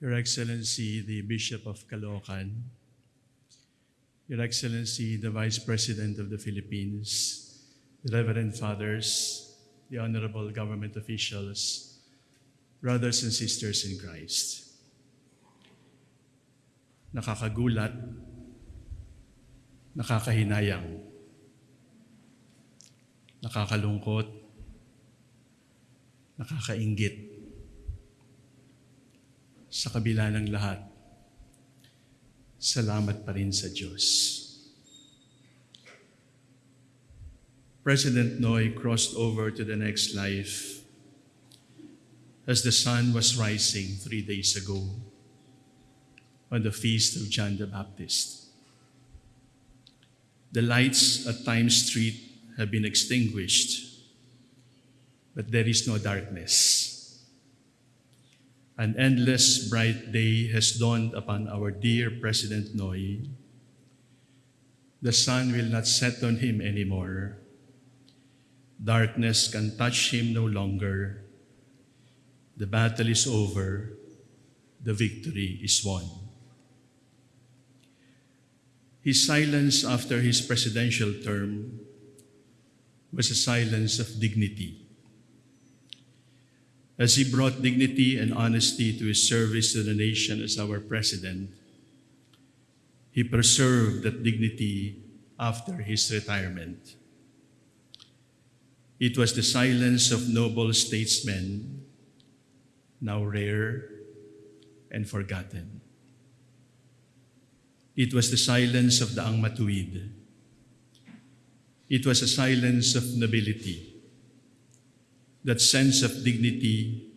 Your Excellency, the Bishop of Caloocan, Your Excellency, the Vice President of the Philippines, the Reverend Fathers, the Honorable Government officials, brothers and sisters in Christ. Nakakagulat, nakakahinayang, nakakalungkot, nakakaingit. Sa kabila ng lahat, salamat pa rin sa Diyos. President Noy crossed over to the next life as the sun was rising three days ago on the feast of John the Baptist. The lights at Times Street have been extinguished, but there is no darkness. An endless bright day has dawned upon our dear President Noy. The sun will not set on him anymore. Darkness can touch him no longer. The battle is over. The victory is won. His silence after his presidential term was a silence of dignity. As he brought dignity and honesty to his service to the nation as our president, he preserved that dignity after his retirement. It was the silence of noble statesmen, now rare and forgotten. It was the silence of the Ang Matuwid. It was a silence of nobility that sense of dignity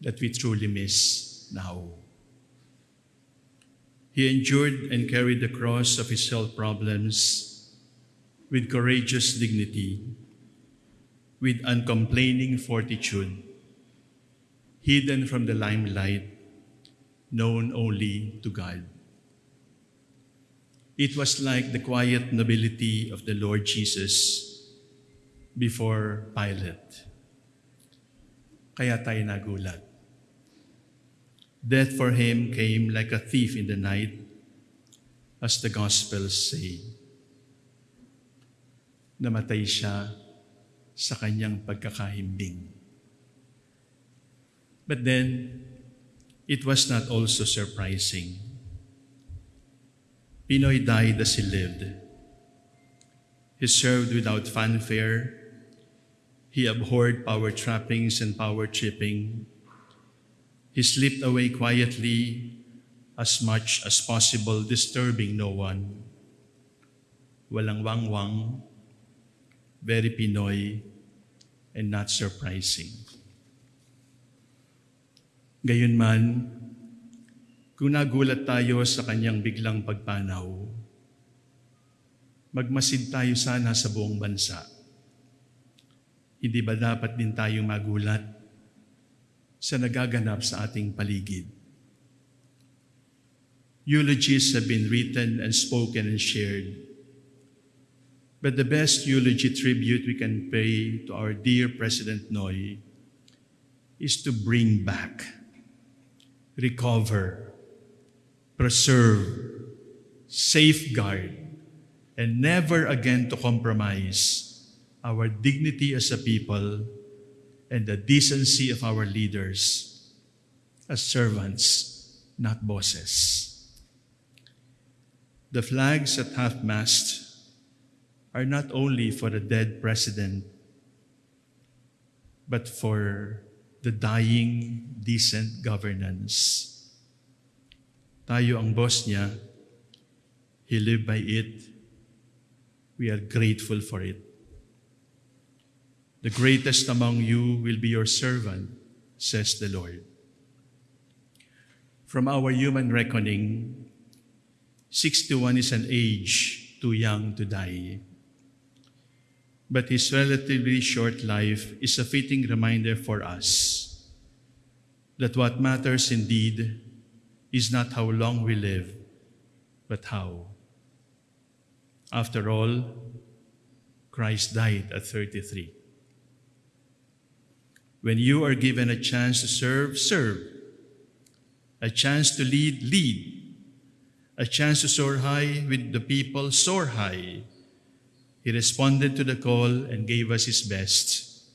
that we truly miss now. He endured and carried the cross of his health problems with courageous dignity, with uncomplaining fortitude, hidden from the limelight, known only to God. It was like the quiet nobility of the Lord Jesus before Pilate. Kaya tayo nagulat. Death for him came like a thief in the night, as the Gospels say. Namatay siya sa kanyang pagkakahimbing. But then, it was not also surprising. Pinoy died as he lived. He served without fanfare He abhorred power trappings and power tripping. He slipped away quietly as much as possible, disturbing no one. Walang wangwang, very Pinoy, and not surprising. Gayunman, kung nagulat tayo sa kanyang biglang pagpanaw, magmasid tayo sana sa buong bansa hindi ba dapat din tayong magulat sa nagaganap sa ating paligid? Eulogies have been written and spoken and shared. But the best eulogy tribute we can pay to our dear President Noy is to bring back, recover, preserve, safeguard, and never again to compromise our dignity as a people, and the decency of our leaders as servants, not bosses. The flags at half-mast are not only for the dead president, but for the dying, decent governance. Tayo ang boss niya. He lived by it. We are grateful for it. The greatest among you will be your servant, says the Lord. From our human reckoning, 61 is an age too young to die. But his relatively short life is a fitting reminder for us that what matters indeed is not how long we live, but how. After all, Christ died at 33. When you are given a chance to serve, serve. A chance to lead, lead. A chance to soar high with the people, soar high. He responded to the call and gave us his best.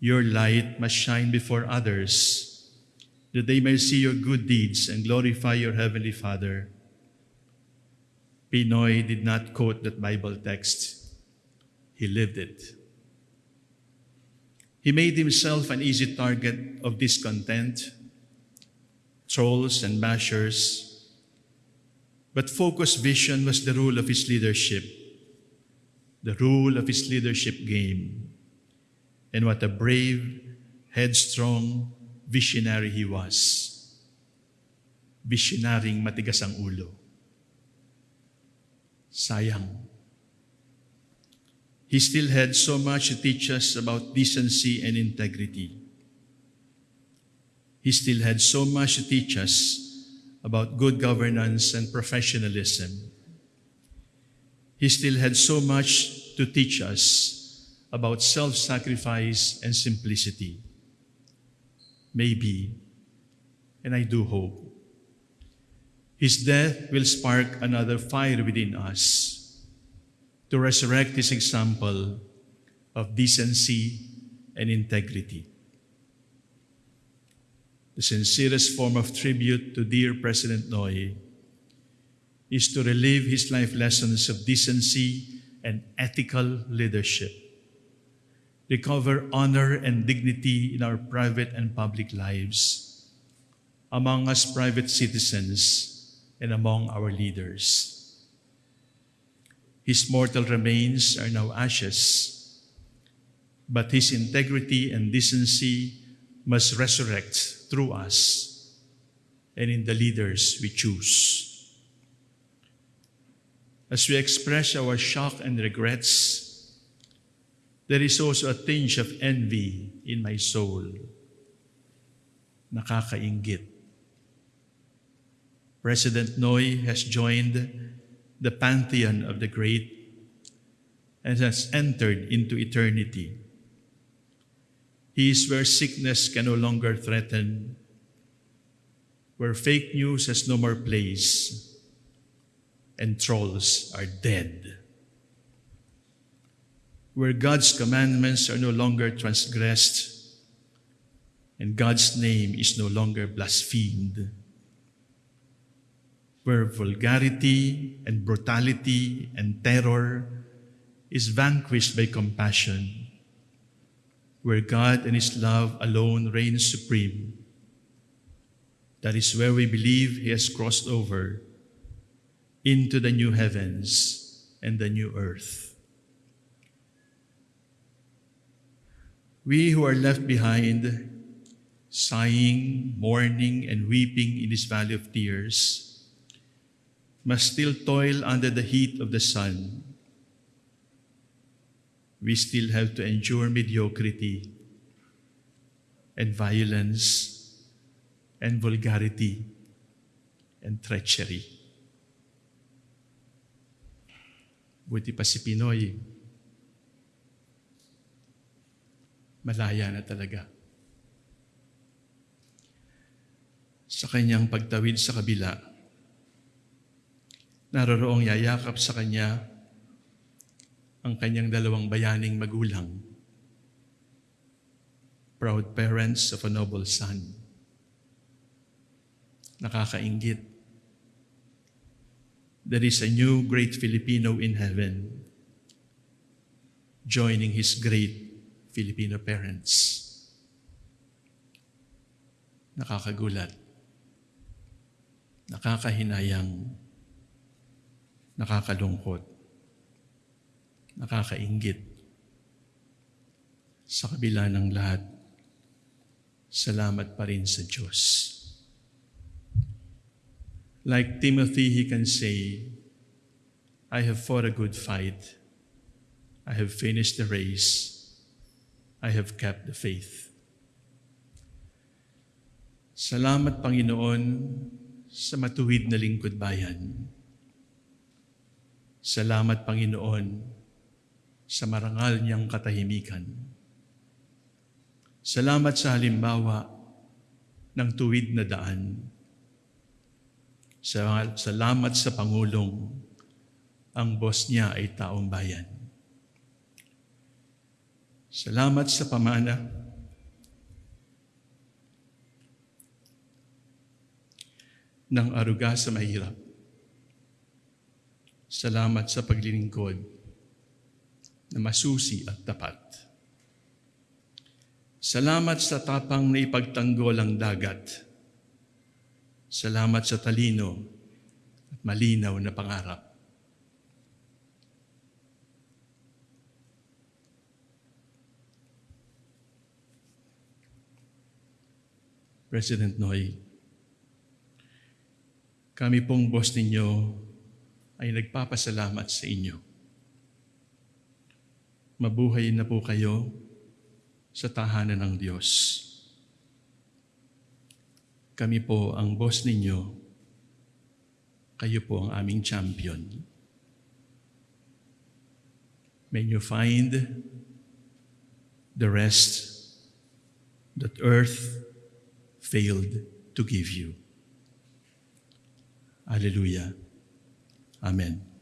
Your light must shine before others, that they may see your good deeds and glorify your heavenly Father. Pinoy did not quote that Bible text, he lived it. He made himself an easy target of discontent, trolls, and bashers. But focused vision was the rule of his leadership, the rule of his leadership game. And what a brave, headstrong, visionary he was. Visionaryong matigas ang ulo. Sayang. He still had so much to teach us about decency and integrity. He still had so much to teach us about good governance and professionalism. He still had so much to teach us about self sacrifice and simplicity. Maybe, and I do hope, his death will spark another fire within us to resurrect his example of decency and integrity. The sincerest form of tribute to dear President Noy is to relive his life lessons of decency and ethical leadership, recover honor and dignity in our private and public lives, among us private citizens, and among our leaders. His mortal remains are now ashes, but his integrity and decency must resurrect through us and in the leaders we choose. As we express our shock and regrets, there is also a tinge of envy in my soul. Nakakaingit. President Noy has joined the pantheon of the great and has entered into eternity. He is where sickness can no longer threaten, where fake news has no more place, and trolls are dead. Where God's commandments are no longer transgressed, and God's name is no longer blasphemed. Where vulgarity and brutality and terror is vanquished by compassion where God and His love alone reign supreme. That is where we believe He has crossed over into the new heavens and the new earth. We who are left behind, sighing, mourning, and weeping in this valley of tears, must still toil under the heat of the sun we still have to endure mediocrity and violence and vulgarity and treachery. Buti pa si Pinoy, malaya na talaga. Sa kanyang pagtawid sa kabila, naroroong yayakap sa kanya ang kanyang dalawang bayaning magulang, proud parents of a noble son. Nakakaingit. There is a new great Filipino in heaven joining his great Filipino parents. Nakakagulat. Nakakahinayang. Nakakalungkot nakakaingit. Sa kabila ng lahat, salamat pa rin sa Diyos. Like Timothy, he can say, I have fought a good fight. I have finished the race. I have kept the faith. Salamat, Panginoon, sa matuwid na lingkod bayan. Salamat, Panginoon, sa marangal niyang katahimikan. Salamat sa halimbawa ng tuwid na daan. Sa- Salamat sa Pangulong, ang boss niya ay taong bayan. Salamat sa pamana ng aruga sa mahirap. Salamat sa paglilingkod na masusi at tapat. Salamat sa tapang na ipagtanggol ang dagat. Salamat sa talino at malinaw na pangarap. President Noy, kami pong boss ninyo ay nagpapasalamat sa inyo. Mabuhay na po kayo sa tahanan ng Diyos. Kami po ang boss ninyo. Kayo po ang aming champion. May you find the rest that earth failed to give you. Hallelujah. Amen.